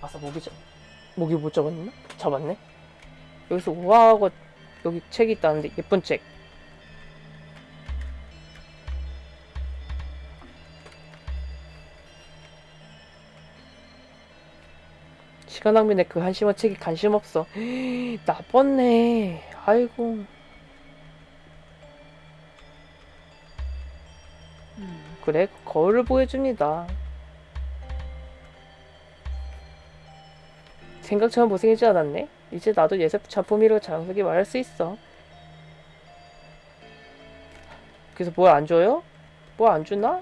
아싸 모기 잡 모기 못 잡았나? 잡았네. 여기서 우아하고 여기 책이 있다는데 예쁜 책. 낭비네 그 한심한 책이 관심 없어. 나빴네. 아이고. 음, 그래 거울을 보여줍니다. 생각처럼 못생기지 않았네? 이제 나도 예습 작품이라고 자랑스럽게 말할 수 있어. 그래서 뭘 안 줘요? 뭐 안 주나?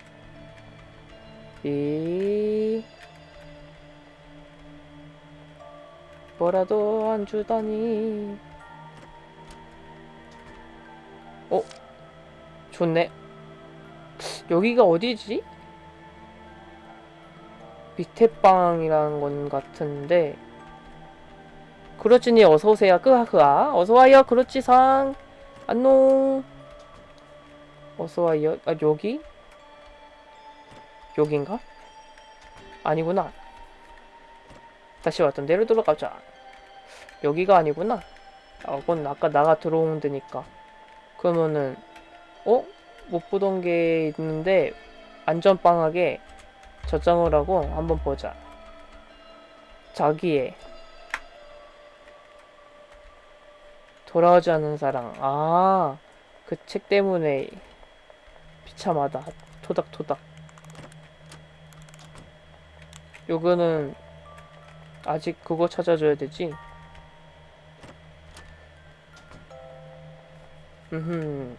이 뭐라도 안 주다니. 어? 좋네. 여기가 어디지? 밑에 방이라는 건 같은데 그렇지니 어서오세요 끄하크아 어서와요 그렇지상 안녕 어서와요 아 여기? 여긴가? 아니구나 다시 왔던 데로 돌아가자 여기가 아니구나 아 그건 아까 나가 들어온 데니까 그러면은 어? 못 보던 게 있는데 안전빵하게 저장을 하고 한번 보자 자기의 돌아오지 않는 사랑. 아, 그 책 때문에 비참하다. 토닥토닥. 요거는 아직 그거 찾아줘야 되지. 음.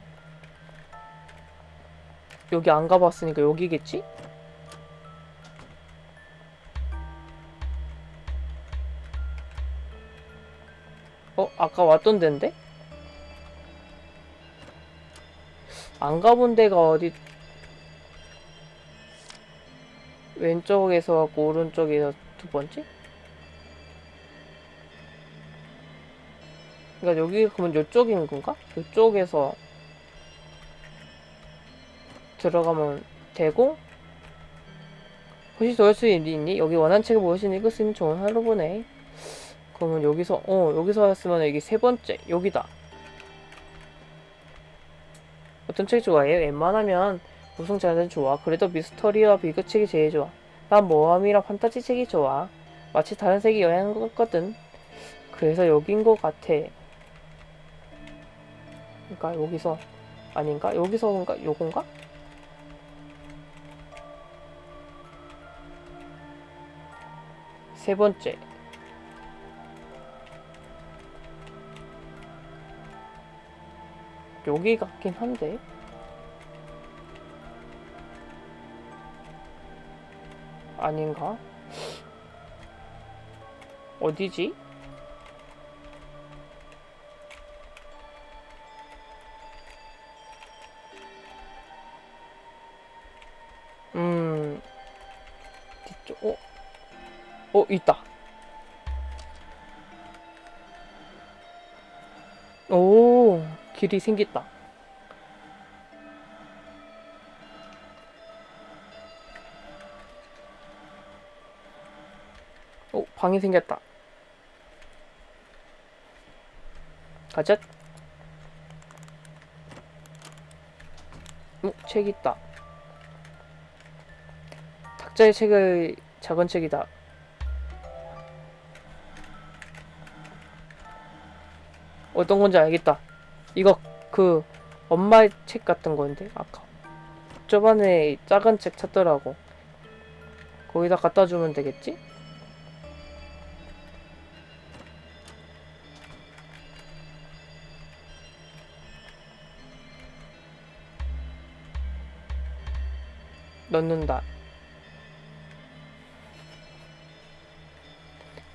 여기 안 가봤으니까 여기겠지? 어? 아까 왔던 데인데? 안 가본 데가 어디 왼쪽에서 왔고 오른쪽에서 두 번째? 그러니까 여기 그러면 요쪽인 건가? 요쪽에서 들어가면 되고 혹시 더할수 있니? 여기 원한 책을 무엇이 읽을 수 있는 좋은 하루 보내. 그러면 여기서 어 여기서 했으면 여기 세 번째 여기다. 어떤 책 좋아해? 웬만하면 무슨 장르 좋아. 그래도 미스터리와 비교 책이 제일 좋아. 난 모험이랑 판타지 책이 좋아. 마치 다른 세계 여행한 것 같거든. 그래서 여긴 것 같아 그러니까 여기서 아닌가? 여기서인가? 요건가? 세 번째 여기 같긴 한데 아닌가? 어디지? 어 있다 오 길이 생겼다. 오, 방이 생겼다. 가자. 오, 책 있다. 탁자의 책을 작은 책이다. 어떤 건지 알겠다. 이거 그 엄마의 책 같은 건데 아까. 저번에 작은 책 찾더라고. 거기다 갖다 주면 되겠지? 넣는다.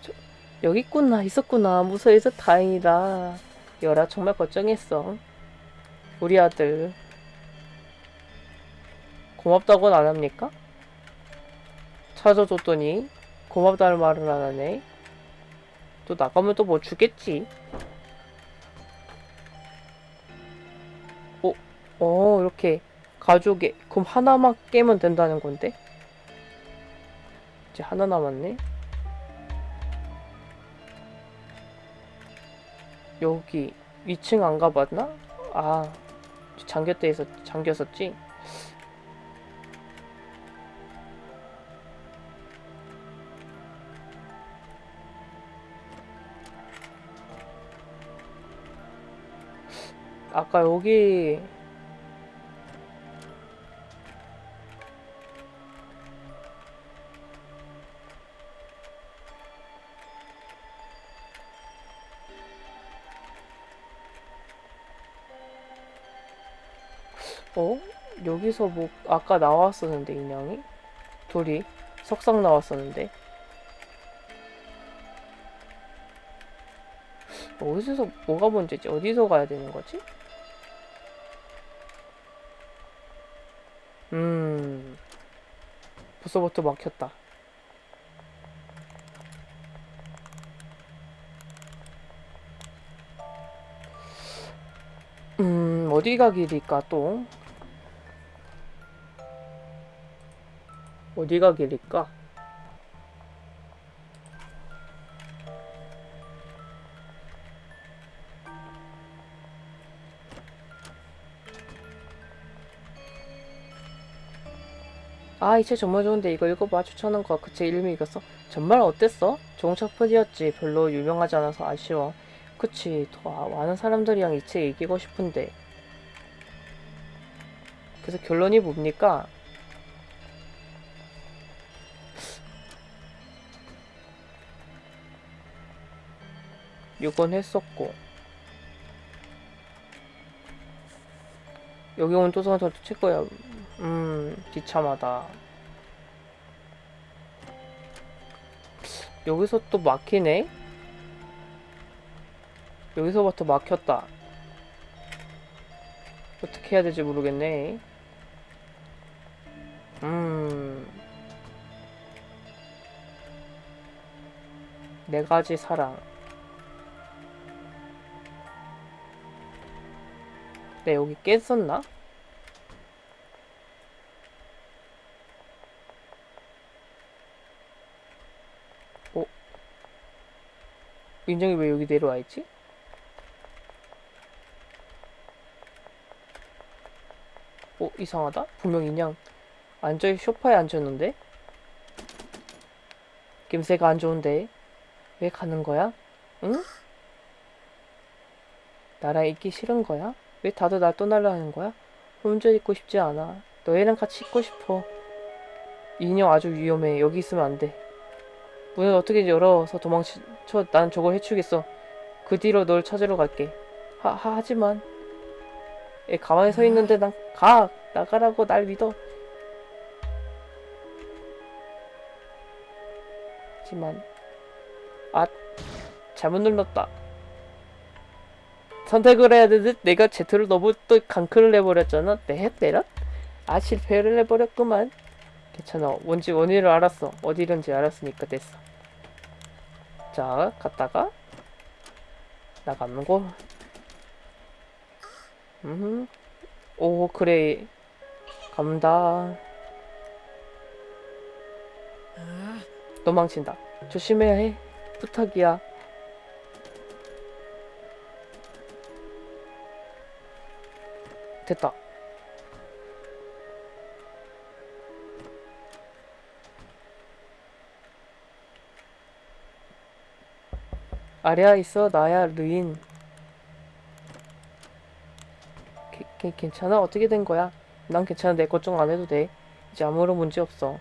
저, 여기 있구나 있었구나. 무서워서 다행이다 여라 정말 걱정했어. 우리 아들. 고맙다고는 안 합니까? 찾아줬더니 고맙다는 말을 안 하네. 또 나가면 또 뭐 주겠지. 어, 어, 이렇게 가족에 그럼 하나만 깨면 된다는 건데? 이제 하나 남았네. 여기 2층 안 가봤나? 아, 잠겼대 있었, 잠겼었지? 아까 여기 어? 여기서 뭐 아까 나왔었는데 인형이? 둘이 석상 나왔었는데 어디서 뭐가 문제지? 어디서 가야 되는 거지? 음 벌써부터 막혔다 음 어디가 길일까 또? 어디가 길일까? 아, 이 책 정말 좋은데 이거 읽어봐. 추천한 거. 그 책 이름이 이겼어. 정말 어땠어? 좋은 첩품이었지. 별로 유명하지 않아서 아쉬워. 그치. 더 많은 사람들이랑 이 책 읽고 싶은데. 그래서 결론이 뭡니까? 요건 했었고. 여기 온 도서관 저 책거야. 음 비참하다. 여기서 또 막히네? 여기서부터 막혔다. 어떻게 해야 될지 모르겠네. 음. 네 가지 사랑. 네, 여기 깼었나? 어? 인정이 왜 여기 내려와 있지? 어, 이상하다? 분명 인양 앉아 쇼파에 앉았는데? 김새가 안 좋은데 왜 가는 거야? 응? 나랑 있기 싫은 거야? 왜 다들 날 떠나려 하는 거야? 혼자 있고 싶지 않아. 너희랑 같이 있고 싶어. 이 인형 아주 위험해. 여기 있으면 안 돼. 문을 어떻게 열어서 도망쳐. 난 저걸 해치우겠어. 그 뒤로 널 찾으러 갈게. 하, 하 하지만 얘 가만히 서 있는데 난 가. 나가라고 날 믿어. 하지만 아 잘못 눌렀다. 선택을 해야 되듯 내가 제트를 너무 또 강크를 해버렸잖아. 내 때려? 아 실패를 해버렸구만. 괜찮아. 뭔지 원인을 알았어. 어디든지 알았으니까 됐어. 자 갔다가 나가는 거. 음. 오 그래. 간다. 도망친다. 조심해야 해. 부탁이야. 됐다. 아래야 있어 나야 르인 게, 게, 괜찮아? 어떻게 된 거야? 난 괜찮은데 걱정 안 해도 돼 이제 아무런 문제 없어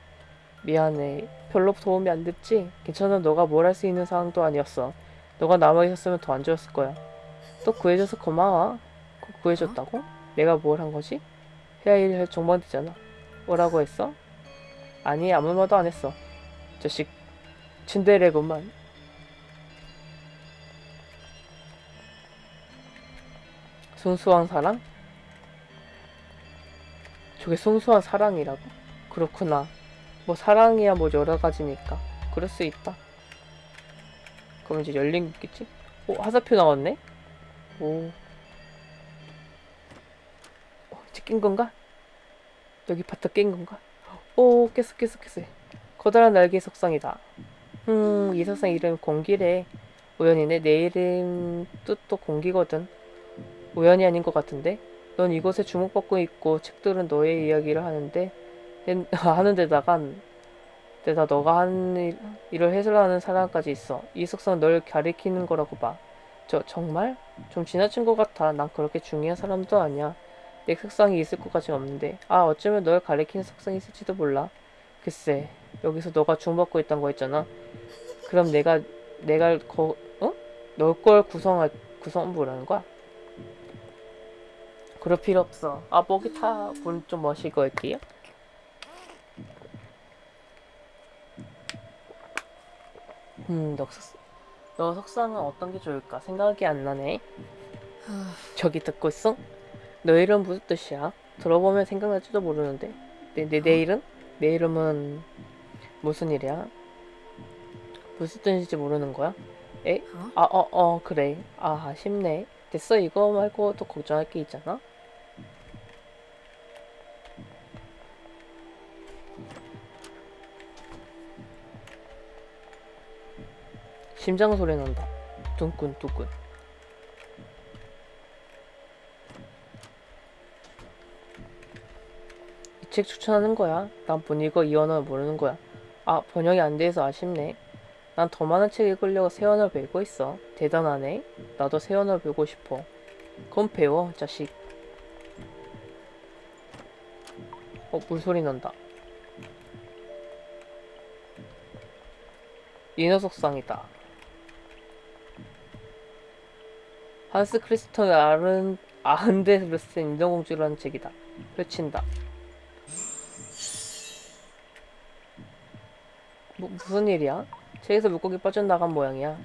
미안해 별로 도움이 안 됐지? 괜찮아 너가 뭘 할 수 있는 상황도 아니었어 너가 남아 있었으면 더 안 좋았을 거야 또 구해줘서 고마워 구- 구해줬다고? 내가 뭘 한 거지? 해야 할 정보는 되잖아 뭐라고 했어? 아니 아무 말도 안 했어 자식 츤데레구만 순수한 사랑? 저게 순수한 사랑이라고? 그렇구나. 뭐 사랑이야 뭐 여러 가지니까. 그럴 수 있다. 그럼 이제 열린 겠지? 오 화살표 나왔네? 오 낀 건가? 여기 바터 낀 건가? 오 깼어 깼어 깼어. 커다란 날개 석상이다. 음이 석상 이름 공기래. 우연이네. 내 이름 뜻도 공기거든. 우연이 아닌 것 같은데? 넌 이곳에 주목받고 있고 책들은 너의 이야기를 하는데 엔- 하는 데다가 데다 너가 하는 일, 일을 해설하는 사람까지 있어. 이 석상 널 가리키는 거라고 봐저 정말? 좀 지나친 것 같아. 난 그렇게 중요한 사람도 아니야 내 석상이 있을 것 같진 없는데 아 어쩌면 널 가리키는 석상이 있을지도 몰라 글쎄 여기서 너가 주목받고 있단 거 있잖아 그럼 내가 내가 거 어? 널걸 구성할 구성 뭐라는 거야? 그럴 필요 없어. 아, 목이 타. 문좀 마시고 할게요. 음, 너, 석, 너 석상은 어떤 게 좋을까? 생각이 안 나네. 저기 듣고 있어? 너 이름 무슨 뜻이야? 들어보면 생각날지도 모르는데. 내, 내, 내 이름? 내 이름은 무슨 일이야? 무슨 뜻인지 모르는 거야? 에? 어? 아, 어, 어, 그래. 아, 아쉽네. 됐어. 이거 말고 또 걱정할 게 있잖아. 심장 소리 난다. 둥근 둥근. 책 추천하는 거야. 난 못 읽어 이 언어 모르는 거야. 아 번역이 안 돼서 아쉽네. 난 더 많은 책 읽으려고 새 언어 배우고 있어. 대단하네. 나도 새 언어 배우고 싶어. 그럼 배워 자식. 어 물소리 난다. 인어석상이다. 한스 크리스톤 아른 아흔데르센 인어공주라는 책이다. 펼친다. 무슨 일이야? 책에서 물고기 빠져나간 모양이야.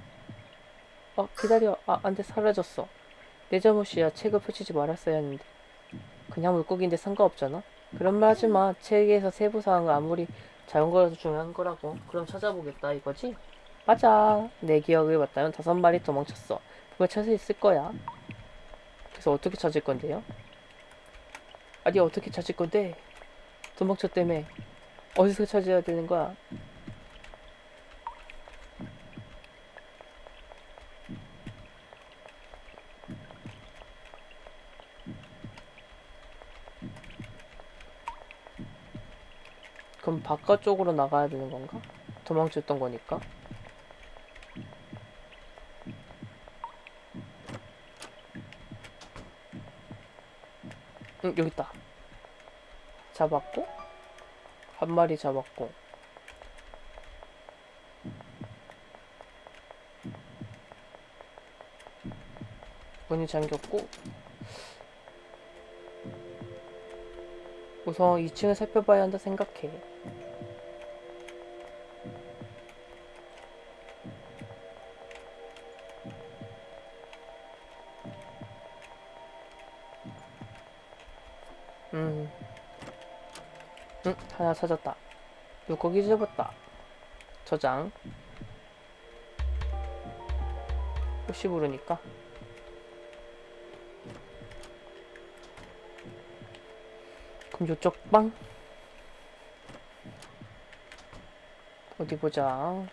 어, 기다려. 아, 안 돼. 사라졌어. 내 잘못이야. 책을 펼치지 말았어야 했는데. 그냥 물고기인데 상관없잖아? 그런 말 하지 마. 책에서 세부사항은 아무리 작은 거라도 중요한 거라고. 그럼 찾아보겠다, 이거지? 맞아. 내 기억을 맞다면 다섯 마리 도망쳤어. 분명 찾을 수 있을 거야. 그래서 어떻게 찾을 건데요? 아니, 어떻게 찾을 건데? 도망쳤다며. 어디서 찾아야 되는 거야? 바깥쪽으로 나가야 되는 건가? 도망쳤던 거니까. 응, 여기 있다. 잡았고, 한 마리 잡았고. 문이 잠겼고, 우선 2층을 살펴봐야 한다 생각해. 하나 찾았다. 물고기 잡았다. 저장. 혹시 모르니까. 그럼 요쪽 방. 어디 보자.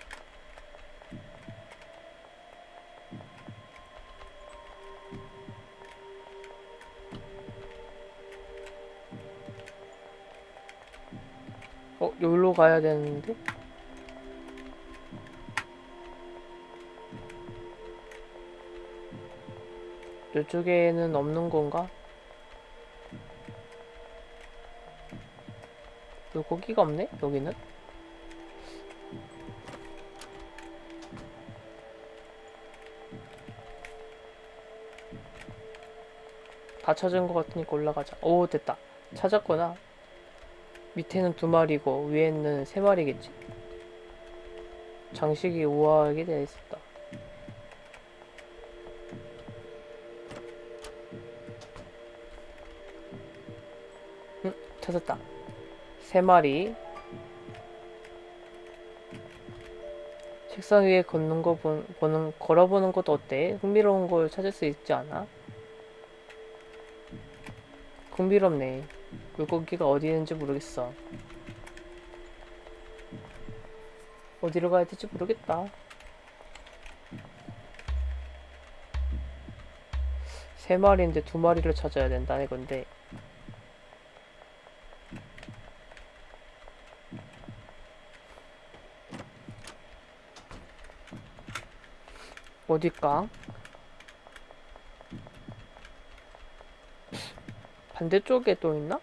어, 여기로 가야 되는데? 이쪽에는 없는 건가? 물고기가 없네? 여기는? 다 찾은 것 같으니까 올라가자. 오, 됐다. 찾았구나. 밑에는 두 마리고 위에는 세 마리겠지. 장식이 우아하게 되어 있었다. 응, 찾았다. 세 마리. 책상 위에 걷는 거 보, 보는 걸어보는 것도 어때? 흥미로운 걸 찾을 수 있지 않아? 흥미롭네. 물고기가 어디 있는지 모르겠어. 어디로 가야 될지 모르겠다. 세 마리인데 두 마리를 찾아야 된다는 건데. 어딜까? 반대쪽에 또 있나?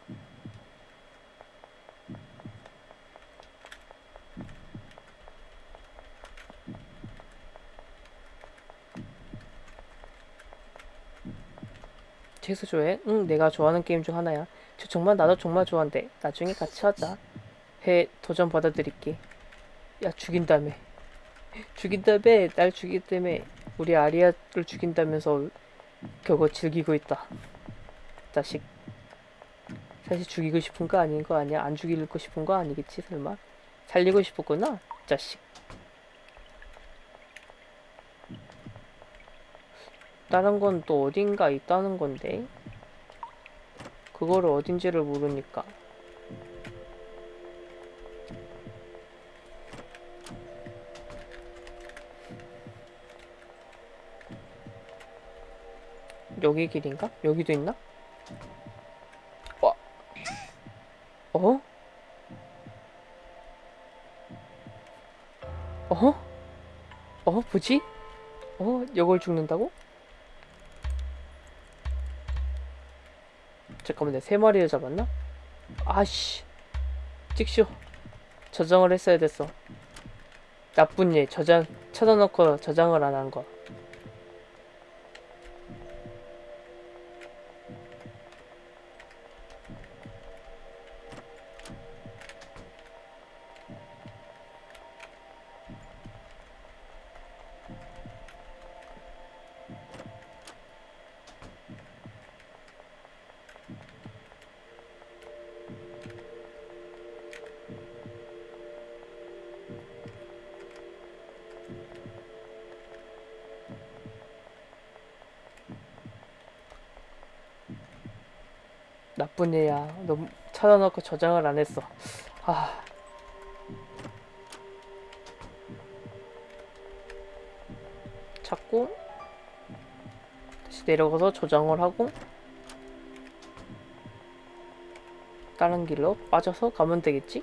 재수 좋아해? 응, 내가 좋아하는 게임 중 하나야. 저 정말 나도 정말 좋아한대. 나중에 같이 하자. 해 도전 받아들일게. 야 죽인다며. 죽인다며. 날 죽인다며. 우리 아리아를 죽인다면서 겨우 즐기고 있다. 자식. 사실 죽이고 싶은 거 아닌 거 아니야? 안 죽이고 싶은 거 아니겠지 설마? 살리고 싶었구나. 자식. 다른 건 또 어딘가 있다는 건데 그거를 어딘지를 모르니까 여기 길인가? 여기도 있나? 와. 어? 어? 어? 뭐지? 어? 이걸 죽는다고? 잠깐만 내가 세 마리를 잡았나? 아씨 찍쇼 저장을 했어야 됐어 나쁜 일 저장 찾아놓고 저장을 안 한 거 나쁜 애야 너무 찾아놓고 저장을 안 했어 아 찾고 다시 내려가서 저장을 하고 다른 길로 빠져서 가면 되겠지?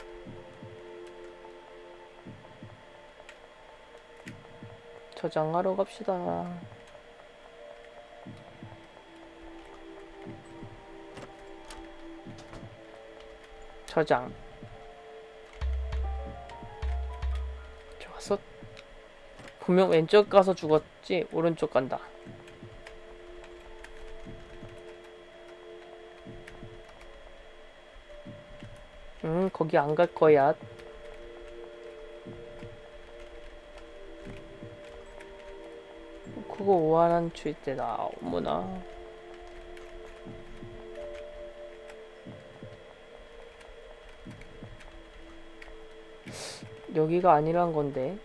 저장하러 갑시다. 저장. 좋았어. 분명 왼쪽 가서 죽었지 오른쪽 간다. 응, 거기 안 갈 거야. 그거 오한한 추일 때다. 어머나. 여기가 아니란 건데.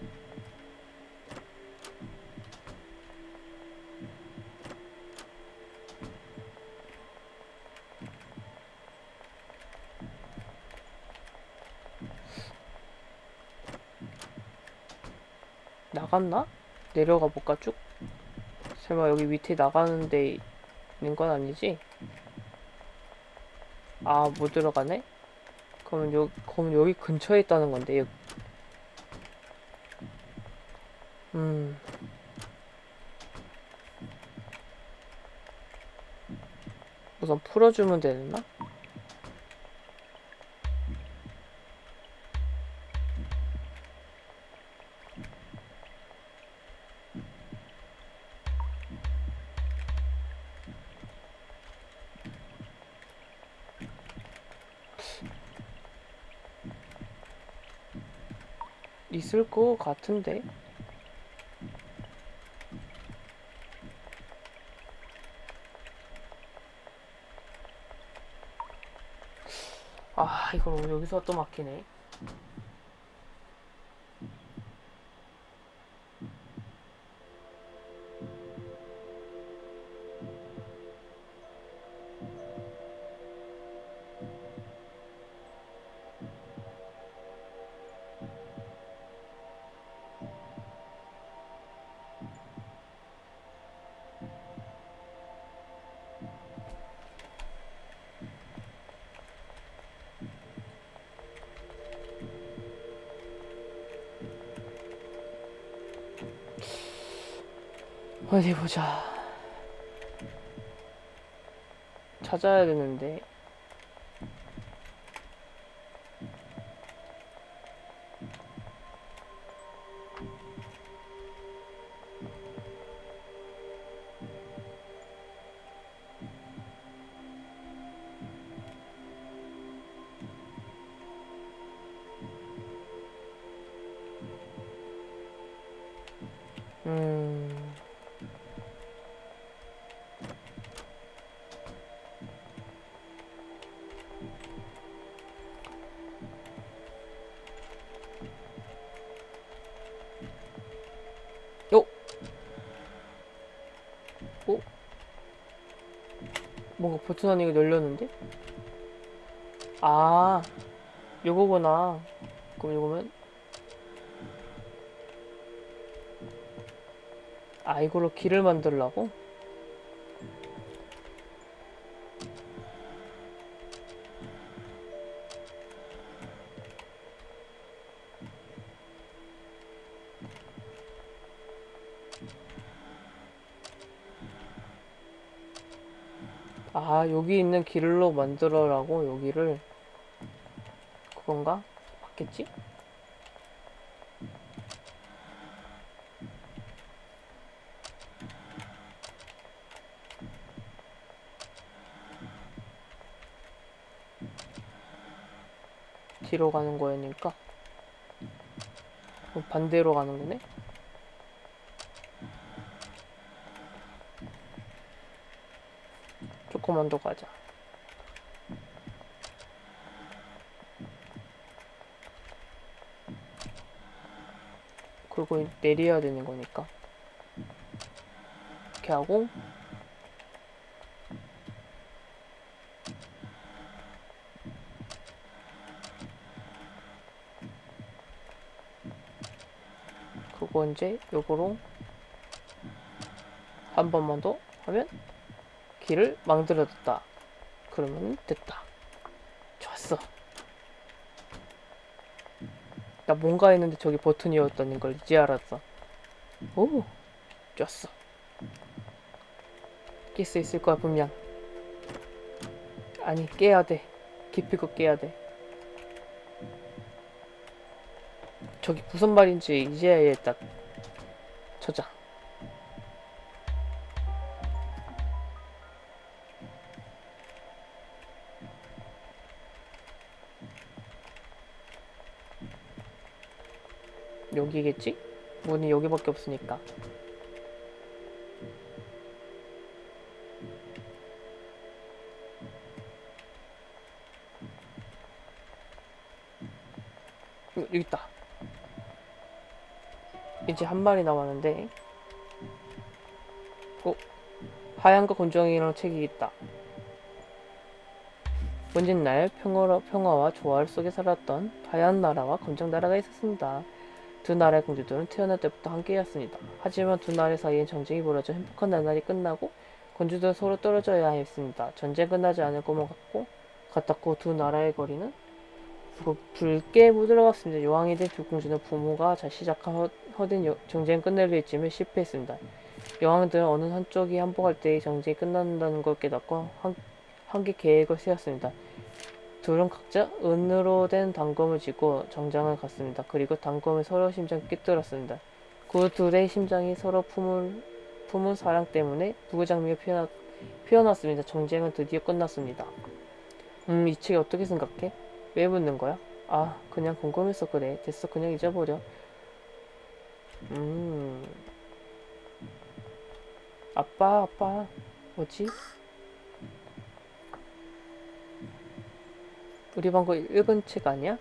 나갔나? 내려가 볼까 쭉? 설마 여기 밑에 나가는 데 있는 건 아니지? 아, 못 들어가네? 그러면 여기, 그럼 여기 근처에 있다는 건데, 여기. 음. 우선 풀어주면 되나? 있을 것 같은데. 아, 이걸 여기서 또 막히네. 어디 보자. 찾아야 되는데. 버튼 안이가 열렸는데? 아, 요거구나. 그럼 요거면 아 이걸로 길을 만들라고? 아 여기 있는 길로 만들어라고 여기를 그건가? 맞겠지? 뒤로 가는 거니까 그럼 반대로 가는 거네? 더 가자. 그리고 내려야 되는 거니까. 이렇게 하고 그거 이제 요거로 한 번만 더 하면 길을 만들어뒀다. 그러면 됐다. 좋았어. 나 뭔가 했는데 저기 버튼이었다는 걸 이제 알았어. 오, 좋았어. 깰 수 있을 거야 분명. 아니 깨야 돼. 기필코 깨야 돼. 저기 무슨 말인지 이제야 딱 저장. 여기겠지? 문이 여기밖에 없으니까. 어, 여기 있다. 이제 한 마리 남았는데. 어? 하얀과 곤종이랑 책이 있다. 먼진 날 평화로, 평화와 조화 속에 살았던 하얀 나라와 검정 나라가 있었습니다. 두 나라의 공주들은 태어날 때부터 함께였습니다. 하지만 두 나라 사이엔 전쟁이 벌어져 행복한 나날이 끝나고 공주들은 서로 떨어져야 했습니다. 전쟁 끝나지 않을 것만 같고 같았고 두 나라의 거리는 부- 붉게 물들어갔습니다. 여왕이 된 두 공주는 부모가 잘 시작한 허, 허된 여- 전쟁 끝내려 했지만 실패했습니다. 여왕들은 어느 한쪽이 항복할 때 전쟁이 끝난다는 걸 깨닫고 한, 한개 계획을 세웠습니다. 둘은 각자 은으로 된 단검을 쥐고 정장을 갔습니다. 그리고 단검을 서로 심장에 꿰뚫었습니다. 그 둘의 심장이 서로 품을, 품은 사랑 때문에 부부장미가 피어났, 피어났습니다. 정쟁은 드디어 끝났습니다. 음, 이책 어떻게 생각해? 왜 묻는 거야? 아, 그냥 궁금해서 그래. 됐어, 그냥 잊어버려. 음. 아빠, 아빠. 뭐지? 우리 방금 읽은 책 아니야?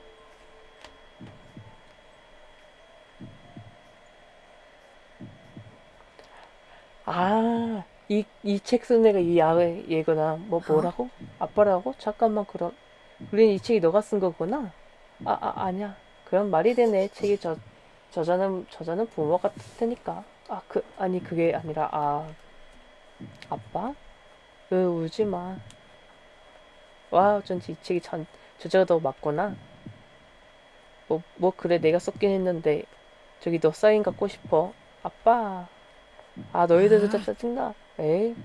아, 이, 이 책 쓴 애가 이 야, 얘구나. 뭐, 뭐라고? 아빠라고? 잠깐만, 그럼. 우린 이 책이 너가 쓴 거구나? 아, 아, 아니야. 그럼 말이 되네. 책이 저, 저자는, 저자는 부모 같을 테니까. 아, 그, 아니, 그게 아니라, 아, 아빠? 으, 울지 마. 와, 어쩐지 이 책이 전, 저자가 너 맞구나. 뭐, 뭐, 그래, 내가 썼긴 했는데, 저기 너 사인 갖고 싶어. 아빠. 아 너희들도 진짜 짜증나 에이?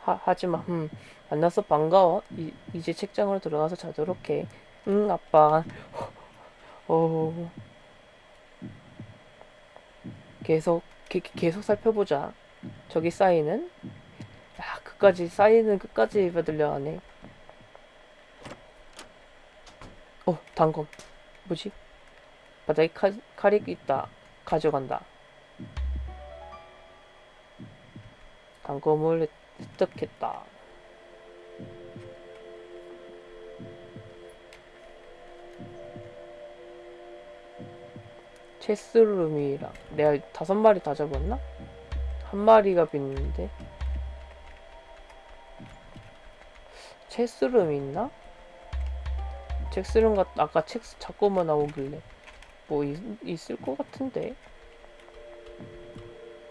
하, 하지마. 음 만나서 반가워. 이, 이제 책장으로 들어가서 자도록 해응 아빠. 어 계속 게, 계속 살펴보자. 저기 사인은? 야 끝까지 사인은 끝까지 받으려 하네 어 단검 뭐지? 바닥에 칼, 칼이 있다. 가져간다. 단검을 습득했다. 체스룸이랑 내가 다섯 마리 다 잡았나? 한 마리가 빈는데? 체스룸 있나? 체스룸 같 아까 책 자꾸만 나오길래 뭐 있, 있을 것 같은데